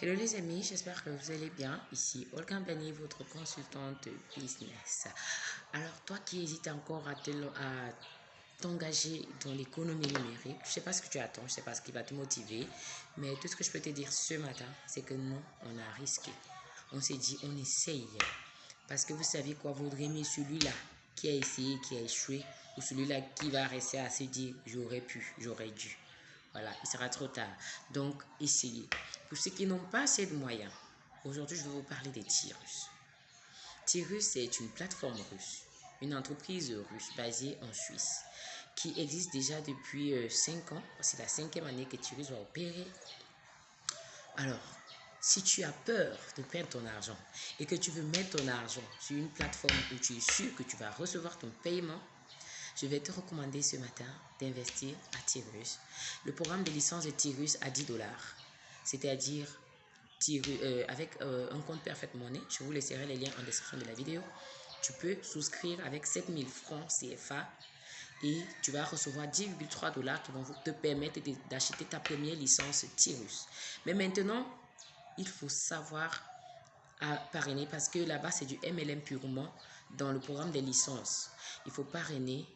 Hello les amis, j'espère que vous allez bien. Ici Olga Bani, votre consultante business. Alors toi qui hésites encore à t'engager dans l'économie numérique, je sais pas ce que tu attends, je sais pas ce qui va te motiver, mais tout ce que je peux te dire ce matin, c'est que non, on a risqué. On s'est dit, on essaye. Parce que vous savez quoi, vaudrait mieux celui-là qui a essayé, qui a échoué, ou celui-là qui va rester à se dire, j'aurais pu, j'aurais dû. Voilà, il sera trop tard. Donc, essayez. Pour ceux qui n'ont pas assez de moyens, aujourd'hui, je vais vous parler des Tyrus. Tyrus est une plateforme russe, une entreprise russe basée en Suisse, qui existe déjà depuis 5 euh, ans. C'est la cinquième année que Tyrus va opérer. Alors, si tu as peur de perdre ton argent et que tu veux mettre ton argent sur une plateforme où tu es sûr que tu vas recevoir ton paiement, je vais te recommander ce matin d'investir à Tyrus. Le programme de licence de Tyrus à 10 dollars, c'est-à-dire euh, avec euh, un compte Perfect Money. Je vous laisserai les liens en description de la vidéo. Tu peux souscrire avec 7000 francs CFA et tu vas recevoir 10,3 dollars qui vont te permettre d'acheter ta première licence Tyrus. Mais maintenant, il faut savoir à parrainer parce que là-bas, c'est du MLM purement dans le programme des licences. Il faut parrainer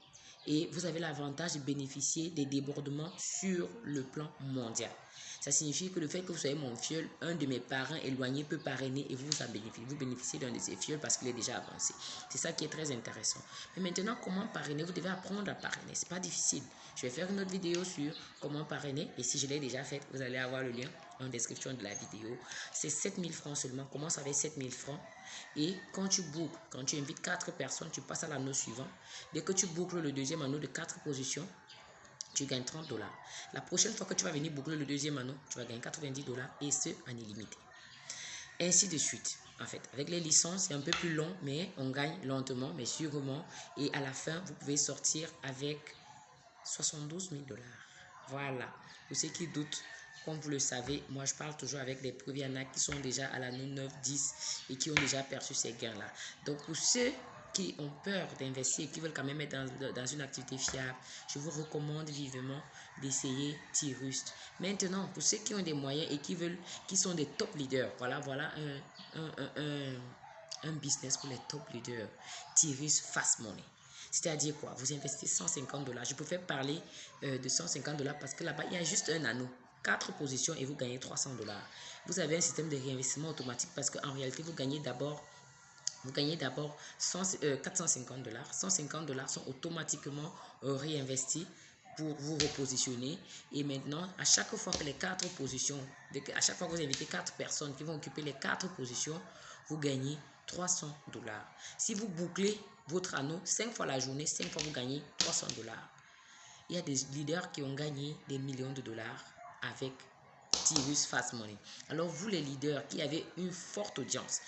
et vous avez l'avantage de bénéficier des débordements sur le plan mondial. Ça signifie que le fait que vous soyez mon fiole, un de mes parents éloignés peut parrainer et vous en bénéficiez. Vous bénéficiez d'un de ces fioles parce qu'il est déjà avancé. C'est ça qui est très intéressant. Mais maintenant, comment parrainer? Vous devez apprendre à parrainer. C'est pas difficile. Je vais faire une autre vidéo sur comment parrainer et si je l'ai déjà faite, vous allez avoir le lien en description de la vidéo. C'est 7000 francs seulement. Commence avec 7000 francs. Et quand tu boucles, quand tu invites 4 personnes, tu passes à l'anneau suivant. Dès que tu boucles le deuxième anneau de 4 positions, tu gagnes 30 dollars. La prochaine fois que tu vas venir boucler le deuxième anneau, tu vas gagner 90 dollars et ce en illimité. Ainsi de suite. En fait, avec les licences, c'est un peu plus long, mais on gagne lentement, mais sûrement. Et à la fin, vous pouvez sortir avec 72 000 dollars. Voilà. Pour ceux qui doutent, comme vous le savez, moi je parle toujours avec des preuves. qui sont déjà à l'anneau 9, 10 et qui ont déjà perçu ces gains-là. Donc pour ceux qui ont peur d'investir et qui veulent quand même être dans, une activité fiable, je vous recommande vivement d'essayer Tirust. Maintenant, pour ceux qui ont des moyens et qui veulent, qui sont des top leaders, voilà, voilà un, business pour les top leaders. Tirust Fast Money. C'est-à-dire quoi? Vous investissez 150 dollars. Je préfère parler euh, de 150 dollars parce que là-bas, il y a juste un anneau. Quatre positions et vous gagnez 300 dollars. Vous avez un système de réinvestissement automatique parce qu'en réalité, vous gagnez d'abord vous gagnez d'abord 450 euh, dollars. 150 dollars sont automatiquement euh, réinvestis pour vous repositionner. Et maintenant, à chaque fois que les quatre positions, à chaque fois que vous invitez quatre personnes qui vont occuper les quatre positions, vous gagnez 300 dollars. Si vous bouclez votre anneau 5 fois la journée, 5 fois vous gagnez 300 dollars. Il y a des leaders qui ont gagné des millions de dollars avec Tirus Fast Money. Alors vous les leaders qui avez une forte audience,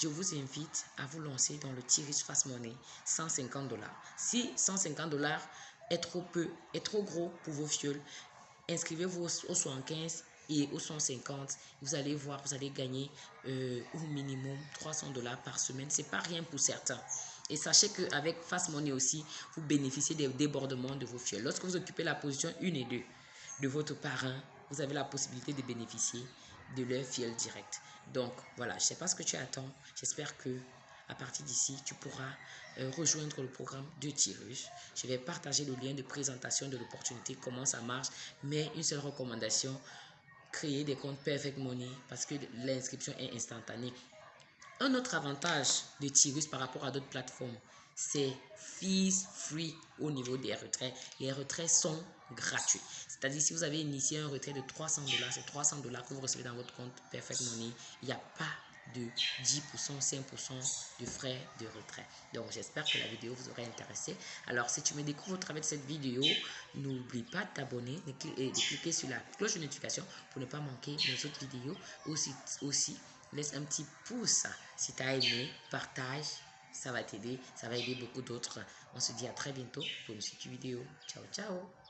je vous invite à vous lancer dans le Tirus Fast Money, 150 dollars. Si 150 dollars est trop peu, est trop gros pour vos fioles, inscrivez-vous au 75 et au 150. Vous allez voir, vous allez gagner euh, au minimum 300 dollars par semaine. C'est pas rien pour certains. Et sachez qu'avec Fast Money aussi, vous bénéficiez des débordements de vos fioles. Lorsque vous occupez la position 1 et 2 de votre parrain, vous avez la possibilité de bénéficier de leur fiel direct. Donc voilà, je ne sais pas ce que tu attends. J'espère que à partir d'ici, tu pourras euh, rejoindre le programme de Tirus. Je vais partager le lien de présentation de l'opportunité, comment ça marche, mais une seule recommandation, créer des comptes Perfect Money parce que l'inscription est instantanée. Un autre avantage de Tirus par rapport à d'autres plateformes, c'est fees free au niveau des retraits. Les retraits sont gratuits. C'est-à-dire, si vous avez initié un retrait de 300 dollars, c'est 300 dollars que vous recevez dans votre compte Perfect Money. Il n'y a pas de 10%, 5% de frais de retrait. Donc, j'espère que la vidéo vous aura intéressé. Alors, si tu me découvres au travers de cette vidéo, n'oublie pas de t'abonner et de cliquer sur la cloche de notification pour ne pas manquer mes autres vidéos. Aussi, aussi laisse un petit pouce si tu as aimé, partage ça va t'aider, ça va aider beaucoup d'autres. On se dit à très bientôt pour une suite vidéo. Ciao, ciao